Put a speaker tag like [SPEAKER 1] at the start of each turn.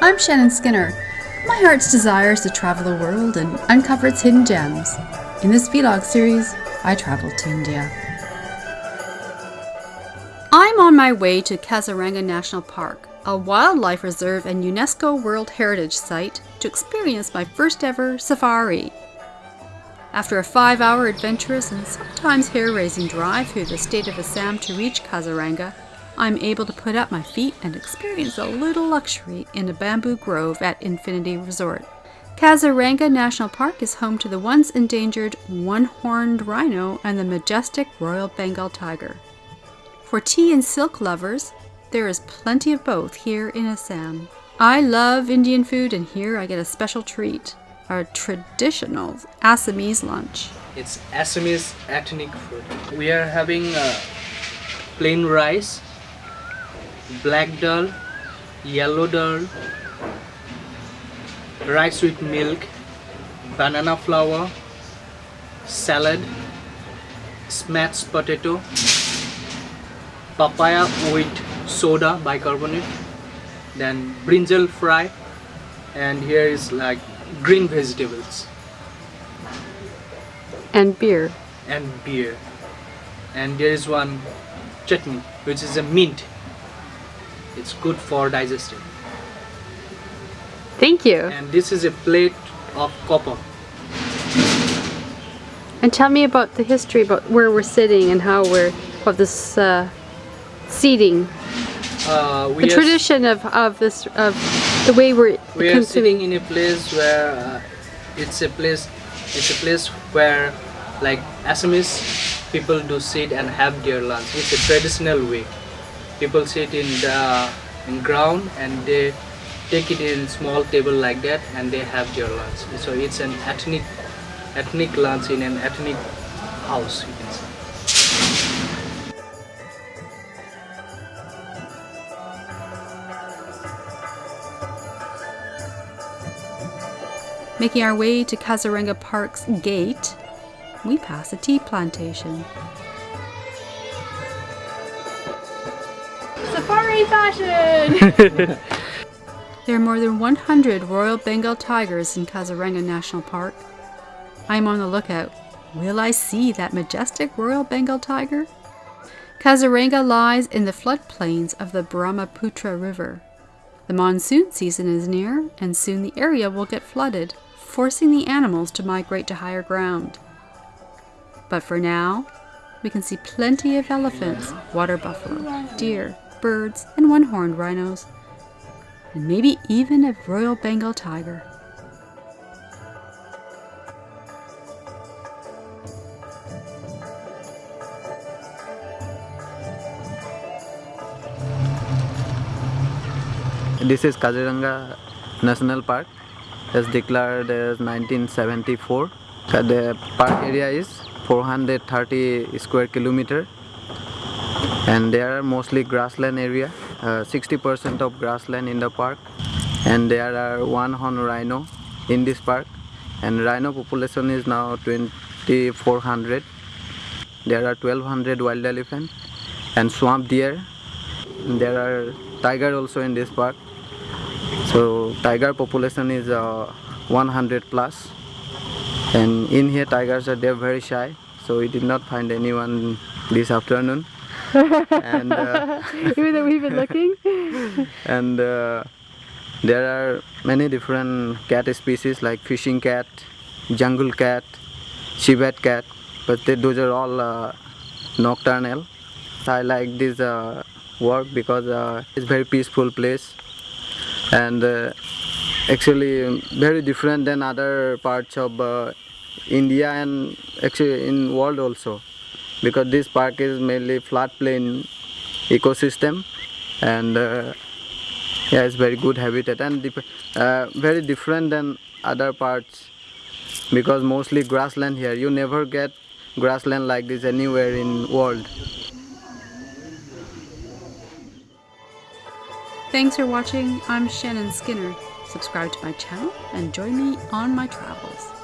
[SPEAKER 1] I'm Shannon Skinner. My heart's desire is to travel the world and uncover its hidden gems. In this vlog series, I traveled to India. I'm on my way to Kaziranga National Park, a wildlife reserve and UNESCO World Heritage Site, to experience my first ever safari. After a five hour adventurous and sometimes hair raising drive through the state of Assam to reach Kaziranga, I'm able to put up my feet and experience a little luxury in a bamboo grove at Infinity Resort. Kaziranga National Park is home to the once endangered one-horned rhino and the majestic Royal Bengal tiger. For tea and silk lovers, there is plenty of both here in Assam. I love Indian food and here I get a special treat, a traditional Assamese lunch.
[SPEAKER 2] It's Assamese ethnic food. We are having uh, plain rice black dal, yellow dal, rice with milk, banana flower, salad, smashed potato, papaya with soda bicarbonate, then brinjal fry, and here is like green vegetables.
[SPEAKER 1] And beer.
[SPEAKER 2] And beer. And there is one chutney, which is a mint it's good for digestion.
[SPEAKER 1] Thank you.
[SPEAKER 2] And this is a plate of copper.
[SPEAKER 1] And tell me about the history about where we're sitting and how we're of this uh, seating uh, the tradition of, of this of the way we're
[SPEAKER 2] we are sitting in a place where uh, it's a place it's a place where like Assamese people do sit and have their lunch it's a traditional way people sit in the in ground and they take it in small table like that and they have their lunch so it's an ethnic ethnic lunch in an ethnic house you can say
[SPEAKER 1] Making our way to Kaziranga Park's gate, we pass a tea plantation.
[SPEAKER 3] Safari fashion!
[SPEAKER 1] there are more than 100 Royal Bengal tigers in Kaziranga National Park. I'm on the lookout. Will I see that majestic Royal Bengal tiger? Kaziranga lies in the floodplains of the Brahmaputra River. The monsoon season is near, and soon the area will get flooded, forcing the animals to migrate to higher ground. But for now, we can see plenty of elephants, water buffalo, deer, birds, and one-horned rhinos, and maybe even a Royal Bengal tiger.
[SPEAKER 4] This is Kaziranga National Park as declared as 1974. The park area is 430 square kilometer and there are mostly grassland area 60% uh, of grassland in the park. And there are one horn rhino in this park. And rhino population is now 2400 there are 1200 wild elephant and swamp deer. There are tiger also in this park. So tiger population is uh, 100 plus. And in here tigers are they're very shy. So we did not find anyone this afternoon
[SPEAKER 1] and uh, even though we've been looking?
[SPEAKER 4] And uh, there are many different cat species like fishing cat jungle cat civet cat but they, those are all uh, nocturnal. I like this uh, work because uh, it's very peaceful place. And uh, actually very different than other parts of india and actually in world also because this park is mainly flat plain ecosystem and uh, yeah it's very good habitat and uh, very different than other parts. Because mostly grassland here. You never get grassland like this anywhere in world.
[SPEAKER 1] Thanks for watching. I'm shannon skinner. Subscribe to my channel and join me on my travels